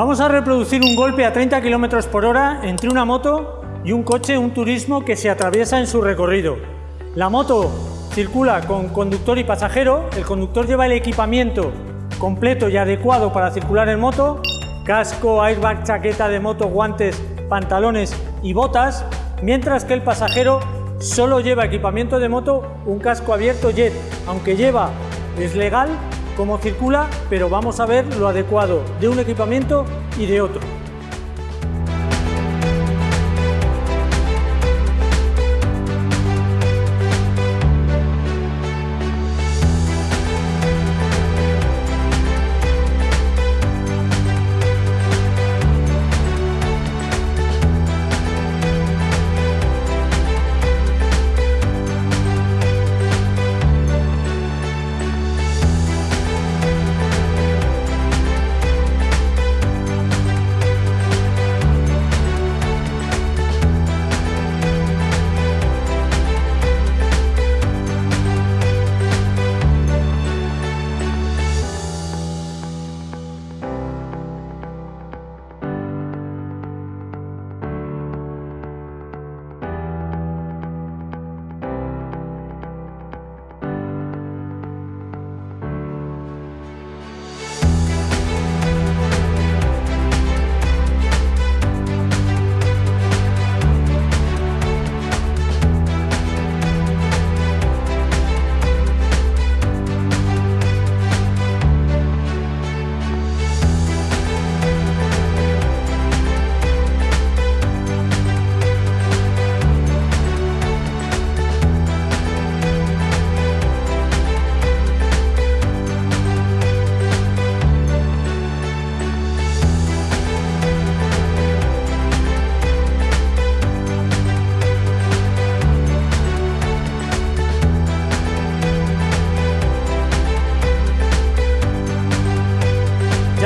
Vamos a reproducir un golpe a 30 km por hora entre una moto y un coche, un turismo que se atraviesa en su recorrido. La moto circula con conductor y pasajero, el conductor lleva el equipamiento completo y adecuado para circular en moto, casco, airbag, chaqueta de moto, guantes, pantalones y botas, mientras que el pasajero solo lleva equipamiento de moto, un casco abierto jet, aunque lleva, es legal, cómo circula, pero vamos a ver lo adecuado de un equipamiento y de otro.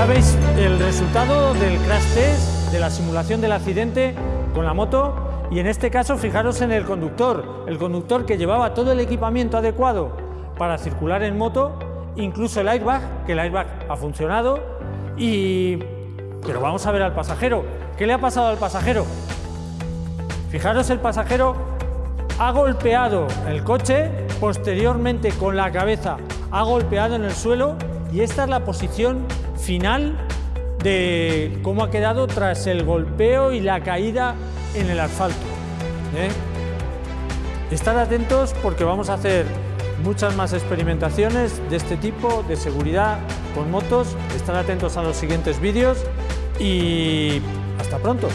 Ya veis el resultado del crash test, de la simulación del accidente con la moto. Y en este caso fijaros en el conductor, el conductor que llevaba todo el equipamiento adecuado para circular en moto, incluso el airbag, que el airbag ha funcionado. Y... Pero vamos a ver al pasajero, ¿qué le ha pasado al pasajero? Fijaros el pasajero ha golpeado el coche, posteriormente con la cabeza ha golpeado en el suelo y esta es la posición final de cómo ha quedado tras el golpeo y la caída en el asfalto. ¿eh? Estar atentos porque vamos a hacer muchas más experimentaciones de este tipo de seguridad con motos. Estar atentos a los siguientes vídeos y hasta pronto.